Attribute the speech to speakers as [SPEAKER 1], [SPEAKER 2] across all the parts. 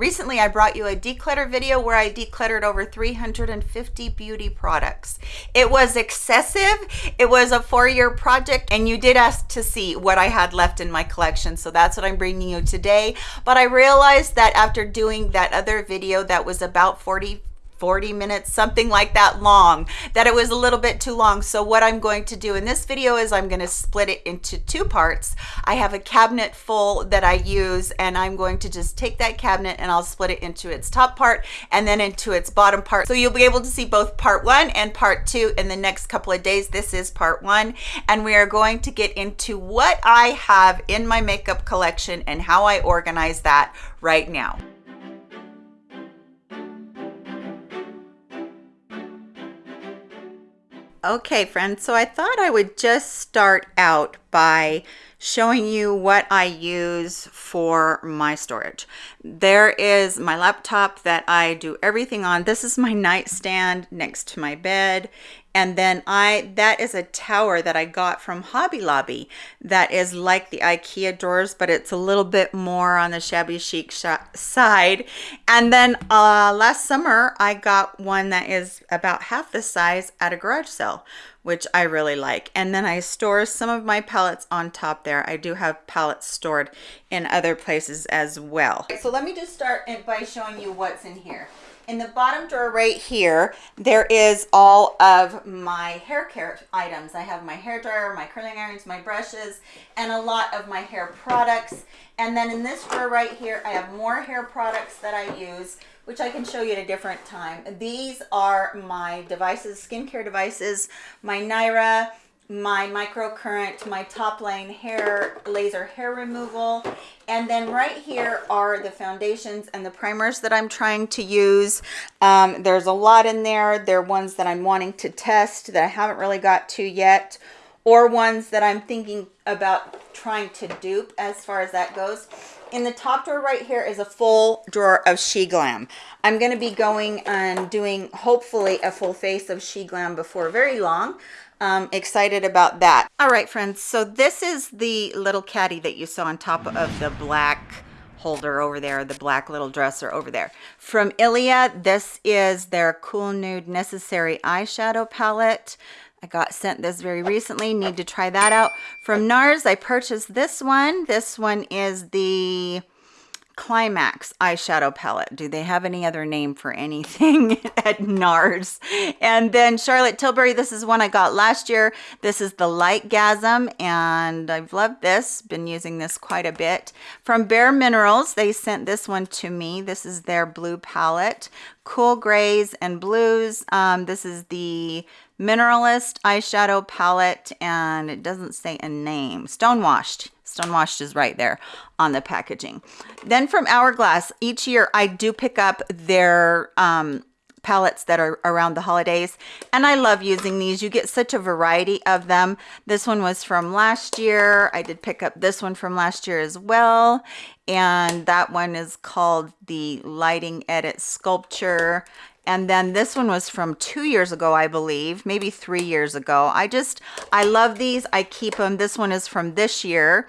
[SPEAKER 1] Recently, I brought you a declutter video where I decluttered over 350 beauty products. It was excessive. It was a four-year project, and you did ask to see what I had left in my collection, so that's what I'm bringing you today. But I realized that after doing that other video that was about 40 40 minutes, something like that long, that it was a little bit too long. So what I'm going to do in this video is I'm going to split it into two parts. I have a cabinet full that I use and I'm going to just take that cabinet and I'll split it into its top part and then into its bottom part. So you'll be able to see both part one and part two in the next couple of days. This is part one and we are going to get into what I have in my makeup collection and how I organize that right now. Okay, friends, so I thought I would just start out by showing you what I use for my storage. There is my laptop that I do everything on. This is my nightstand next to my bed and then I that is a tower that I got from Hobby Lobby that is like the IKEA drawers but it's a little bit more on the shabby chic sh side. And then uh, last summer I got one that is about half the size at a garage sale which I really like. And then I store some of my pallets on top there. I do have pallets stored in other places as well. So let me just start by showing you what's in here in the bottom drawer right here, there is all of my hair care items. I have my hair dryer, my curling irons, my brushes, and a lot of my hair products. And then in this drawer right here, I have more hair products that I use, which I can show you at a different time. These are my devices, skincare devices, my Naira, my microcurrent, my top lane hair, laser hair removal. And then right here are the foundations and the primers that I'm trying to use. Um, there's a lot in there. They're ones that I'm wanting to test that I haven't really got to yet or ones that I'm thinking about trying to dupe as far as that goes. In the top drawer right here is a full drawer of SHEGLAM. I'm going to be going and doing hopefully a full face of SHEGLAM before very long um, excited about that. All right, friends, so this is the little caddy that you saw on top of the black holder over there, the black little dresser over there. From Ilia, this is their Cool Nude Necessary Eyeshadow Palette. I got sent this very recently, need to try that out. From NARS, I purchased this one. This one is the Climax eyeshadow palette. Do they have any other name for anything at NARS? And then Charlotte Tilbury, this is one I got last year. This is the Light Lightgasm, and I've loved this. Been using this quite a bit. From Bare Minerals, they sent this one to me. This is their blue palette. Cool grays and blues. Um, this is the Mineralist eyeshadow palette, and it doesn't say a name. Stonewashed Stonewashed is right there on the packaging. Then from Hourglass, each year I do pick up their um, palettes that are around the holidays and I love using these. You get such a variety of them. This one was from last year. I did pick up this one from last year as well and that one is called the lighting edit sculpture and then this one was from two years ago i believe maybe three years ago. I just i love these. I keep them this one is from this year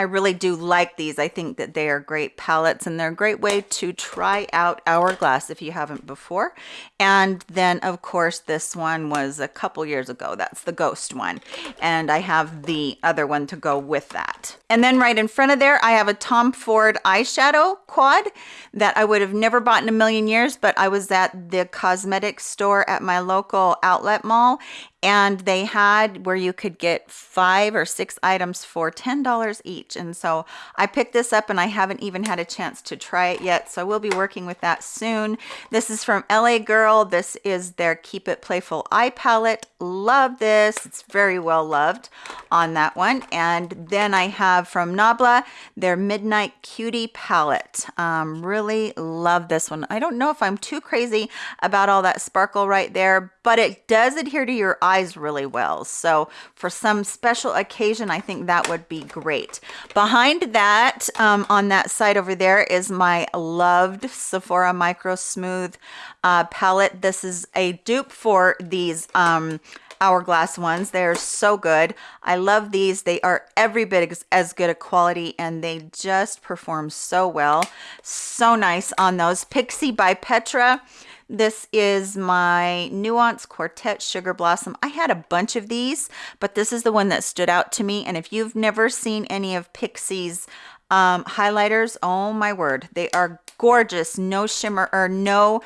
[SPEAKER 1] I really do like these. I think that they are great palettes and they're a great way to try out Hourglass if you haven't before. And then of course this one was a couple years ago. That's the Ghost one. And I have the other one to go with that. And then right in front of there, I have a Tom Ford eyeshadow quad that I would have never bought in a million years, but I was at the cosmetic store at my local outlet mall and they had where you could get five or six items for $10 each. And so I picked this up and I haven't even had a chance to try it yet. So we'll be working with that soon. This is from LA Girl. This is their Keep It Playful Eye Palette. Love this. It's very well loved on that one. And then I have from Nabla their Midnight Cutie Palette. Um, really love this one. I don't know if I'm too crazy about all that sparkle right there, but it does adhere to your really well. So for some special occasion, I think that would be great. Behind that, um, on that side over there is my loved Sephora Micro Smooth uh, palette. This is a dupe for these um, hourglass ones. They're so good. I love these. They are every bit as good a quality and they just perform so well. So nice on those. Pixi by Petra. This is my Nuance Quartet Sugar Blossom. I had a bunch of these, but this is the one that stood out to me. And if you've never seen any of Pixi's um, highlighters, oh my word, they are gorgeous. No shimmer or no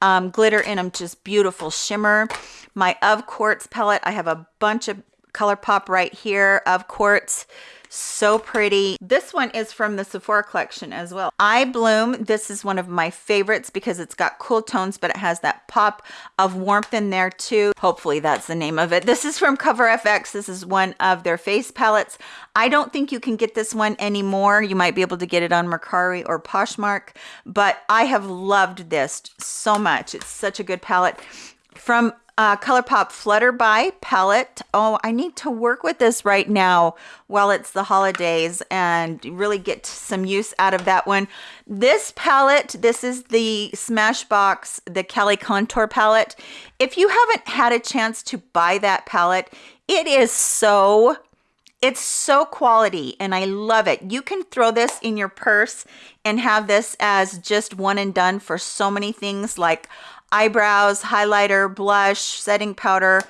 [SPEAKER 1] um, glitter in them, just beautiful shimmer. My Of Quartz palette, I have a bunch of ColourPop right here of quartz so pretty. This one is from the Sephora collection as well. I Bloom, this is one of my favorites because it's got cool tones, but it has that pop of warmth in there too. Hopefully that's the name of it. This is from Cover FX. This is one of their face palettes. I don't think you can get this one anymore. You might be able to get it on Mercari or Poshmark, but I have loved this so much. It's such a good palette. From uh, ColourPop Flutterby palette. Oh, I need to work with this right now while it's the holidays and really get some use out of that one. This palette, this is the Smashbox, the Cali Contour palette. If you haven't had a chance to buy that palette, it is so it's so quality and I love it. You can throw this in your purse and have this as just one and done for so many things like eyebrows, highlighter, blush, setting powder.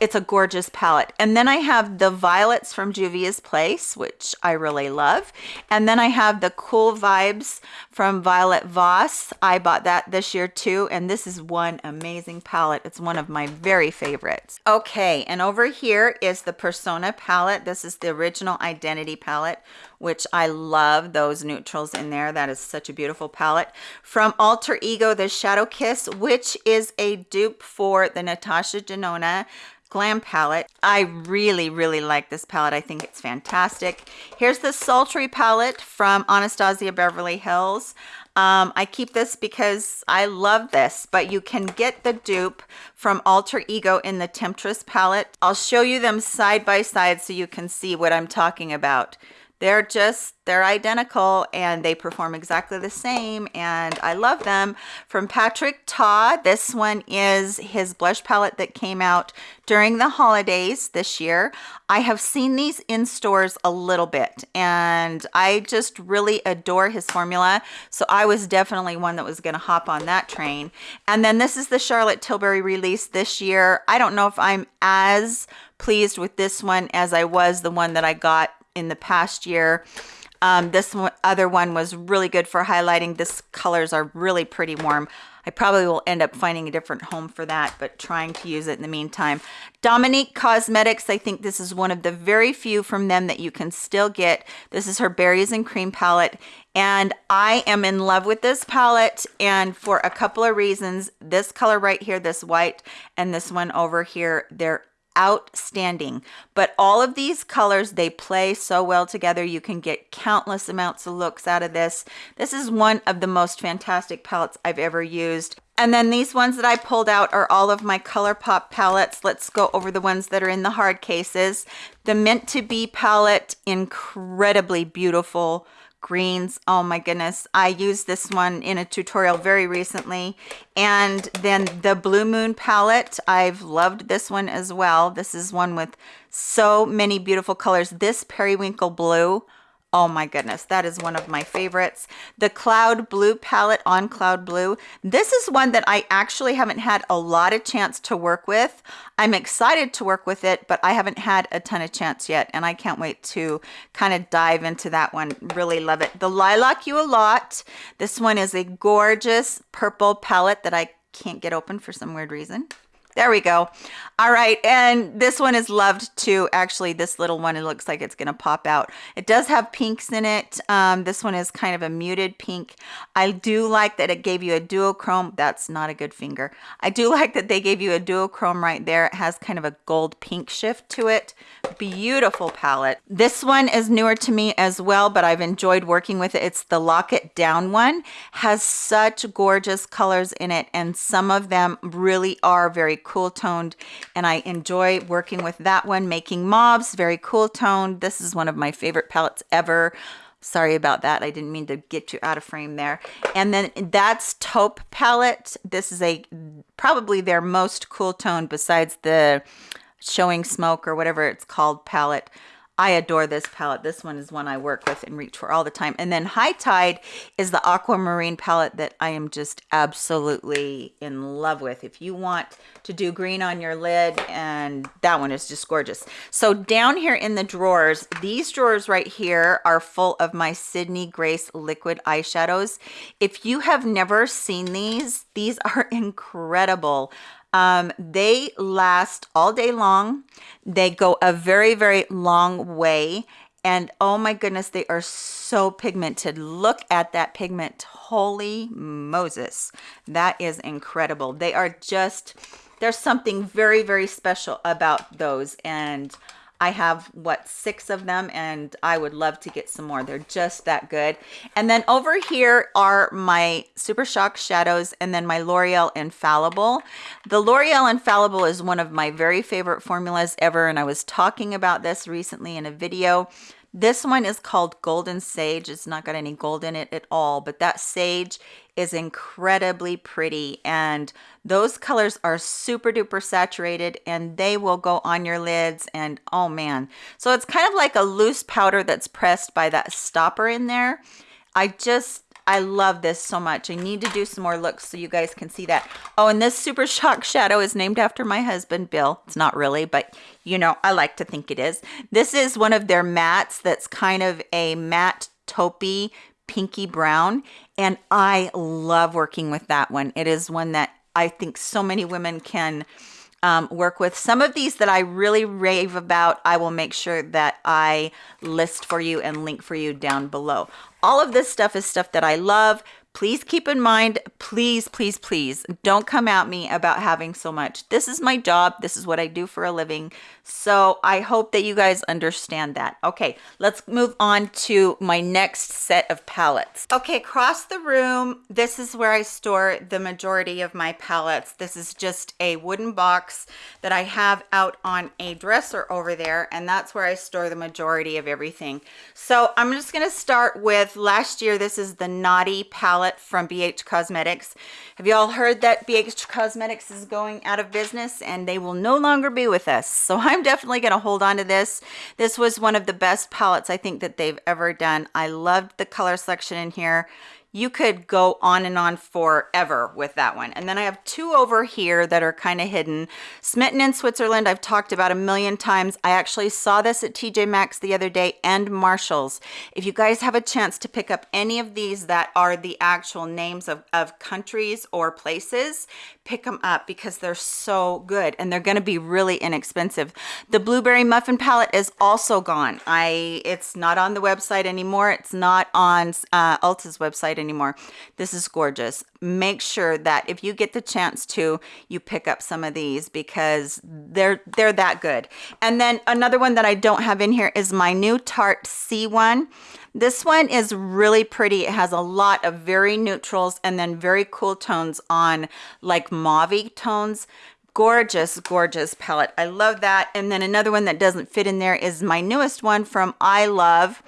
[SPEAKER 1] It's a gorgeous palette. And then I have the violets from Juvia's Place, which I really love. And then I have the Cool Vibes from Violet Voss. I bought that this year too. And this is one amazing palette. It's one of my very favorites. Okay, and over here is the Persona palette. This is the original Identity palette, which I love those neutrals in there. That is such a beautiful palette. From Alter Ego, the Shadow Kiss, which is a dupe for the Natasha Denona Glam palette. I really, really like this palette. I think it's fantastic. Here's the Sultry palette from Anastasia Beverly Hills. Um, I keep this because I love this, but you can get the dupe from Alter Ego in the Temptress palette. I'll show you them side by side so you can see what I'm talking about they're just they're identical and they perform exactly the same and I love them. From Patrick Ta this one is his blush palette that came out during the holidays this year. I have seen these in stores a little bit and I just really adore his formula so I was definitely one that was going to hop on that train. And then this is the Charlotte Tilbury release this year. I don't know if I'm as pleased with this one as I was the one that I got in the past year. Um, this one, other one was really good for highlighting. This colors are really pretty warm. I probably will end up finding a different home for that, but trying to use it in the meantime. Dominique Cosmetics, I think this is one of the very few from them that you can still get. This is her Berries and Cream palette, and I am in love with this palette, and for a couple of reasons. This color right here, this white, and this one over here, they're outstanding. But all of these colors they play so well together. You can get countless amounts of looks out of this. This is one of the most fantastic palettes i've ever used. And then these ones that I pulled out are all of my ColourPop palettes. Let's go over the ones that are in the hard cases. The Meant to Be palette, incredibly beautiful greens. Oh my goodness. I used this one in a tutorial very recently. And then the blue moon palette i've loved this one as well. This is one with so many beautiful colors. This periwinkle blue Oh my goodness, that is one of my favorites. The Cloud Blue palette on Cloud Blue. This is one that I actually haven't had a lot of chance to work with. I'm excited to work with it, but I haven't had a ton of chance yet, and I can't wait to kind of dive into that one. Really love it. The Lilac You A Lot. This one is a gorgeous purple palette that I can't get open for some weird reason. There we go. All right, and this one is loved too. Actually, this little one, it looks like it's gonna pop out. It does have pinks in it. Um, this one is kind of a muted pink. I do like that it gave you a duochrome. That's not a good finger. I do like that they gave you a duochrome right there. It has kind of a gold pink shift to it. Beautiful palette. This one is newer to me as well, but I've enjoyed working with it. It's the Lock It Down one. Has such gorgeous colors in it, and some of them really are very cool toned and I enjoy working with that one Making Mauves very cool toned this is one of my favorite palettes ever. Sorry about that. I didn't mean to get you out of frame there. And then that's taupe palette. This is a probably their most cool tone besides the showing smoke or whatever it's called palette. I adore this palette. This one is one I work with and reach for all the time. And then High Tide is the aquamarine palette that I am just absolutely in love with. If you want to do green on your lid, and that one is just gorgeous. So down here in the drawers, these drawers right here are full of my Sydney Grace liquid eyeshadows. If you have never seen these, these are incredible. Um, they last all day long. They go a very, very long way. And oh my goodness, they are so pigmented. Look at that pigment. Holy Moses. That is incredible. They are just, there's something very, very special about those. And I have what six of them and I would love to get some more. They're just that good. And then over here are my Super Shock shadows and then my L'Oreal Infallible. The L'Oreal Infallible is one of my very favorite formulas ever and I was talking about this recently in a video. This one is called Golden Sage. It's not got any gold in it at all, but that sage is incredibly pretty and those colors are super duper saturated and they will go on your lids and oh man. So it's kind of like a loose powder that's pressed by that stopper in there. I just I love this so much. I need to do some more looks so you guys can see that. Oh, and this Super Shock Shadow is named after my husband, Bill. It's not really, but you know, I like to think it is. This is one of their mattes that's kind of a matte taupey pinky brown. And I love working with that one. It is one that I think so many women can um, work with. Some of these that I really rave about, I will make sure that I list for you and link for you down below. All of this stuff is stuff that I love. Please keep in mind, please, please, please don't come at me about having so much. This is my job. This is what I do for a living. So I hope that you guys understand that. Okay, let's move on to my next set of palettes. Okay, across the room, this is where I store the majority of my palettes. This is just a wooden box that I have out on a dresser over there, and that's where I store the majority of everything. So I'm just gonna start with last year, this is the Naughty palette from BH Cosmetics. Have you all heard that BH Cosmetics is going out of business and they will no longer be with us? So I'm I'm definitely going to hold on to this. This was one of the best palettes I think that they've ever done. I loved the color selection in here you could go on and on forever with that one. And then I have two over here that are kind of hidden. Smitten in Switzerland, I've talked about a million times. I actually saw this at TJ Maxx the other day and Marshall's. If you guys have a chance to pick up any of these that are the actual names of, of countries or places, pick them up because they're so good and they're going to be really inexpensive. The Blueberry Muffin palette is also gone. I It's not on the website anymore. It's not on uh, Ulta's website. This is gorgeous. Make sure that if you get the chance to, you pick up some of these because they're they're that good. And then another one that I don't have in here is my new Tarte C1. This one is really pretty. It has a lot of very neutrals and then very cool tones on like mauve tones gorgeous gorgeous palette i love that and then another one that doesn't fit in there is my newest one from i love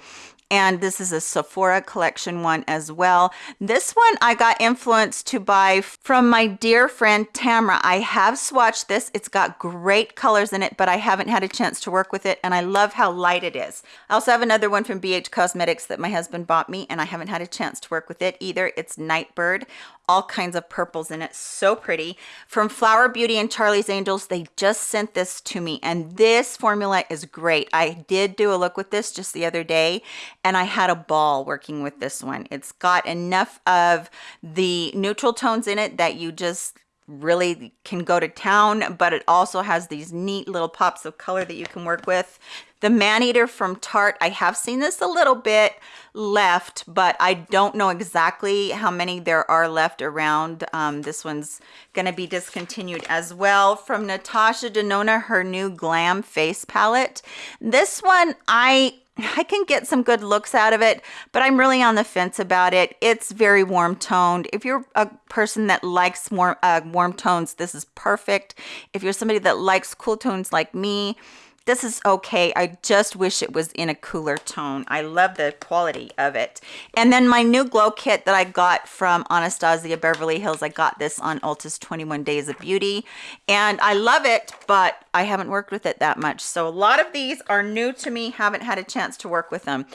[SPEAKER 1] and this is a Sephora collection one as well. This one I got influenced to buy from my dear friend Tamra. I have swatched this. It's got great colors in it, but I haven't had a chance to work with it, and I love how light it is. I also have another one from BH Cosmetics that my husband bought me, and I haven't had a chance to work with it either. It's Nightbird all kinds of purples in it. So pretty. From flower beauty and charlie's angels they just sent this to me and this formula is great. I did do a look with this just the other day and i had a ball working with this one. It's got enough of the neutral tones in it that you just really can go to town but it also has these neat little pops of color that you can work with the Maneater from Tarte, I have seen this a little bit left, but I don't know exactly how many there are left around. Um, this one's gonna be discontinued as well. From Natasha Denona, her new Glam Face Palette. This one, I I can get some good looks out of it, but I'm really on the fence about it. It's very warm toned. If you're a person that likes warm, uh, warm tones, this is perfect. If you're somebody that likes cool tones like me, this is okay. I just wish it was in a cooler tone. I love the quality of it. And then my new glow kit that I got from Anastasia Beverly Hills, I got this on Ulta's 21 Days of Beauty. And I love it, but I haven't worked with it that much. So a lot of these are new to me, haven't had a chance to work with them.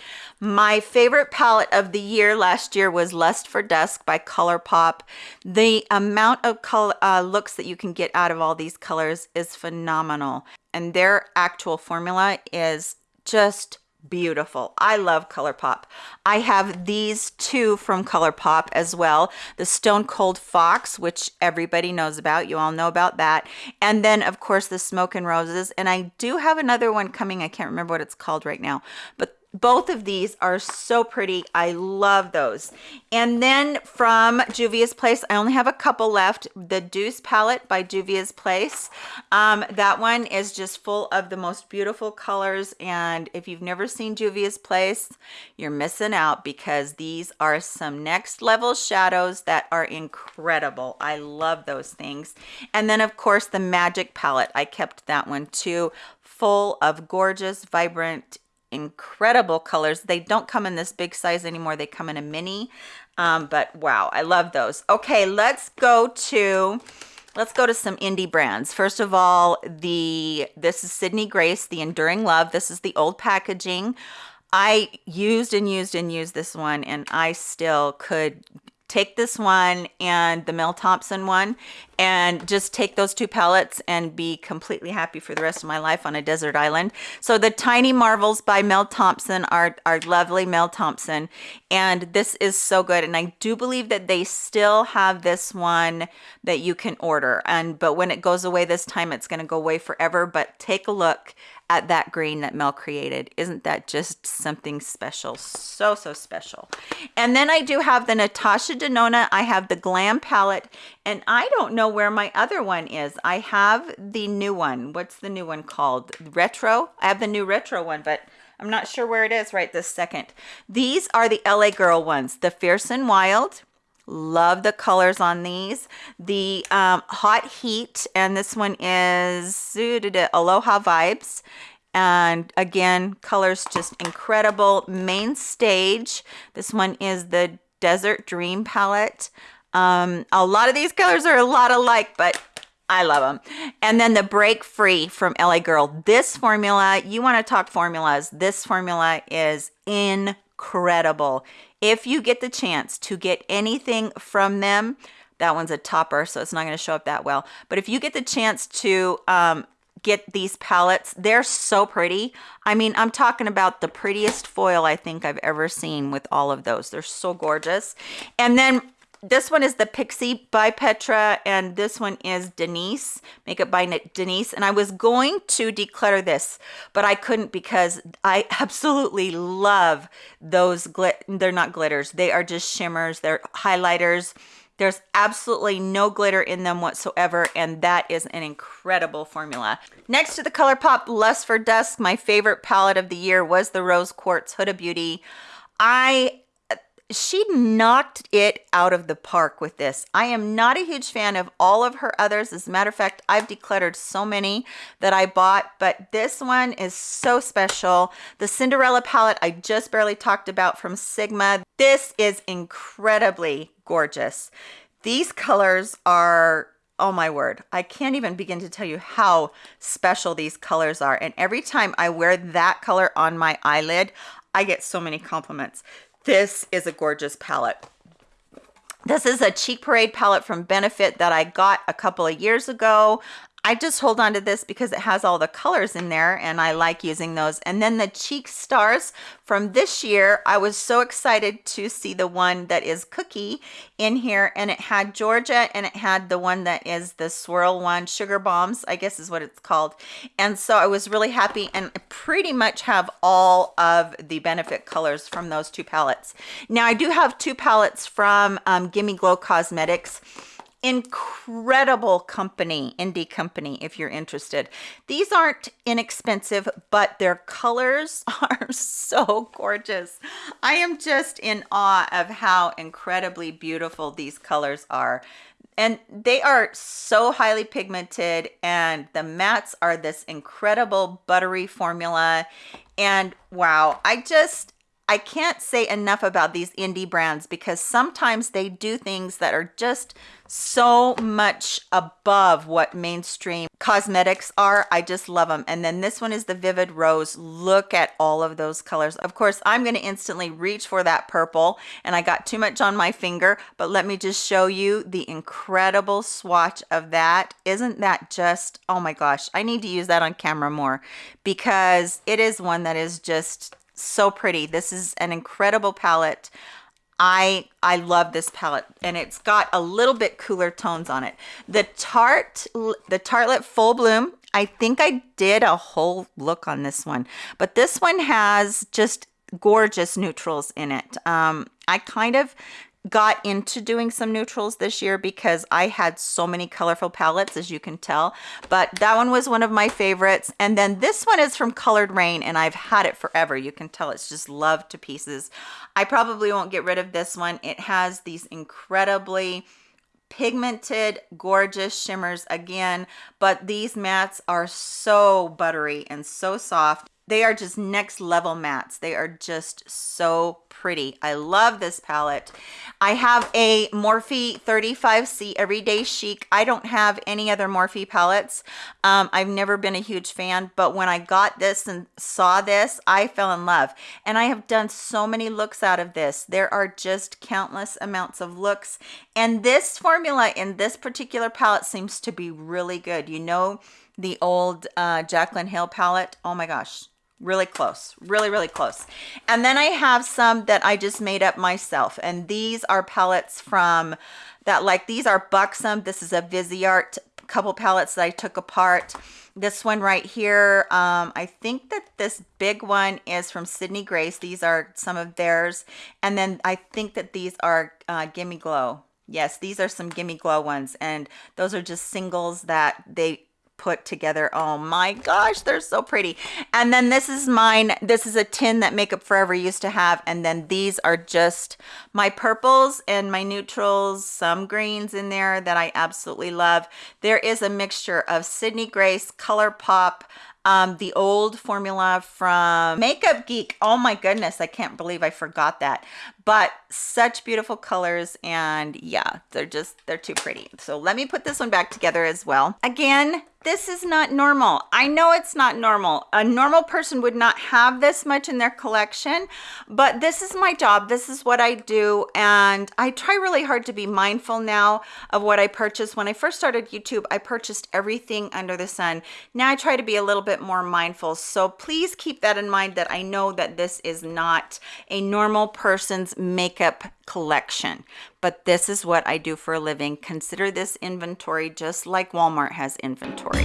[SPEAKER 1] My favorite palette of the year last year was Lust for Dusk by ColourPop. The amount of color uh, looks that you can get out of all these colors is phenomenal and their actual formula is just beautiful. I love ColourPop. I have these two from ColourPop as well. The Stone Cold Fox, which everybody knows about. You all know about that. And then, of course, the Smoke and Roses. And I do have another one coming. I can't remember what it's called right now. But both of these are so pretty. I love those. And then from juvia's place i only have a couple left. The deuce palette by juvia's place. Um, that one is just full of the most beautiful colors. And if you've never seen juvia's place you're missing out because these are some next level shadows that are incredible. I love those things. And then of course the magic palette. I kept that one too. Full of gorgeous vibrant incredible colors. They don't come in this big size anymore. They come in a mini, um, but wow, I love those. Okay, let's go to, let's go to some indie brands. First of all, the, this is Sydney Grace, the Enduring Love. This is the old packaging. I used and used and used this one and I still could take this one and the Mel Thompson one and just take those two palettes and be completely happy for the rest of my life on a desert island. So the Tiny Marvels by Mel Thompson are, are lovely Mel Thompson. And this is so good. And I do believe that they still have this one that you can order. And But when it goes away this time, it's going to go away forever. But take a look at that green that Mel created. Isn't that just something special? So, so special. And then I do have the Natasha I have the Glam palette and I don't know where my other one is. I have the new one. What's the new one called? Retro? I have the new retro one, but I'm not sure where it is right this second. These are the LA Girl ones, the Fierce and Wild. Love the colors on these. The um, Hot Heat, and this one is Aloha Vibes. And again, colors just incredible. Main Stage. This one is the Desert Dream palette. Um, a lot of these colors are a lot alike, but I love them. And then the Break Free from LA Girl. This formula, you want to talk formulas. This formula is incredible. If you get the chance to get anything from them, that one's a topper, so it's not going to show up that well. But if you get the chance to um, get these palettes, they're so pretty. I mean, I'm talking about the prettiest foil I think I've ever seen with all of those. They're so gorgeous. And then this one is the Pixi by Petra, and this one is Denise, Makeup by Denise. And I was going to declutter this, but I couldn't because I absolutely love those, glit they're not glitters, they are just shimmers, they're highlighters. There's absolutely no glitter in them whatsoever, and that is an incredible formula. Next to the ColourPop Lust for Dusk, my favorite palette of the year was the Rose Quartz Huda Beauty. I she knocked it out of the park with this. I am not a huge fan of all of her others. As a matter of fact, I've decluttered so many that I bought, but this one is so special. The Cinderella palette I just barely talked about from Sigma. This is incredibly gorgeous. These colors are oh my word i can't even begin to tell you how special these colors are and every time i wear that color on my eyelid i get so many compliments this is a gorgeous palette. This is a Cheek Parade palette from Benefit that I got a couple of years ago. I just hold on to this because it has all the colors in there and I like using those. And then the Cheek Stars from this year, I was so excited to see the one that is Cookie in here and it had Georgia and it had the one that is the swirl one, Sugar Bombs, I guess is what it's called. And so I was really happy and pretty much have all of the Benefit colors from those two palettes. Now I do have two palettes from um, Gimme Glow Cosmetics incredible company, indie company, if you're interested. These aren't inexpensive, but their colors are so gorgeous. I am just in awe of how incredibly beautiful these colors are and they are so highly pigmented and the mattes are this incredible buttery formula and wow i just I can't say enough about these indie brands because sometimes they do things that are just so much above what mainstream cosmetics are. I just love them. And then this one is the Vivid Rose. Look at all of those colors. Of course, I'm going to instantly reach for that purple and I got too much on my finger, but let me just show you the incredible swatch of that. Isn't that just, oh my gosh, I need to use that on camera more because it is one that is just so pretty. This is an incredible palette. I I love this palette and it's got a little bit cooler tones on it. The Tarte the Tartlet Full Bloom, I think I did a whole look on this one, but this one has just gorgeous neutrals in it. Um, I kind of got into doing some neutrals this year because I had so many colorful palettes as you can tell. But that one was one of my favorites. And then this one is from Coloured Raine and I've had it forever. You can tell it's just loved to pieces. I probably won't get rid of this one. It has these incredibly pigmented gorgeous shimmers again but these mattes are so buttery and so soft. They are just next level mattes. They are just so pretty. I love this palette. I have a Morphe 35C Everyday Chic. I don't have any other Morphe palettes. Um, I've never been a huge fan, but when I got this and saw this, I fell in love. And I have done so many looks out of this. There are just countless amounts of looks. And this formula in this particular palette seems to be really good. You know, the old uh, Jaclyn Hill palette. Oh my gosh, really close really really close. And then i have some that i just made up myself. And these are palettes from that like these are buxom. This is a viseart couple palettes that i took apart. This one right here um, i think that this big one is from sydney grace. These are some of theirs. And then i think that these are uh, gimme glow. Yes these are some gimme glow ones. And those are just singles that they put together. Oh my gosh, they're so pretty. And then this is mine. This is a tin that Makeup Forever used to have. And then these are just my purples and my neutrals, some greens in there that I absolutely love. There is a mixture of Sydney Grace, ColourPop, um, the old formula from Makeup Geek. Oh my goodness, I can't believe I forgot that. But such beautiful colors and yeah, they're just, they're too pretty. So let me put this one back together as well. Again, this is not normal. I know it's not normal. A normal person would not have this much in their collection, but this is my job. This is what I do. And I try really hard to be mindful now of what I purchase. When I first started YouTube, I purchased everything under the sun. Now I try to be a little bit more mindful. So please keep that in mind that I know that this is not a normal person's makeup collection but this is what I do for a living. Consider this inventory just like Walmart has inventory.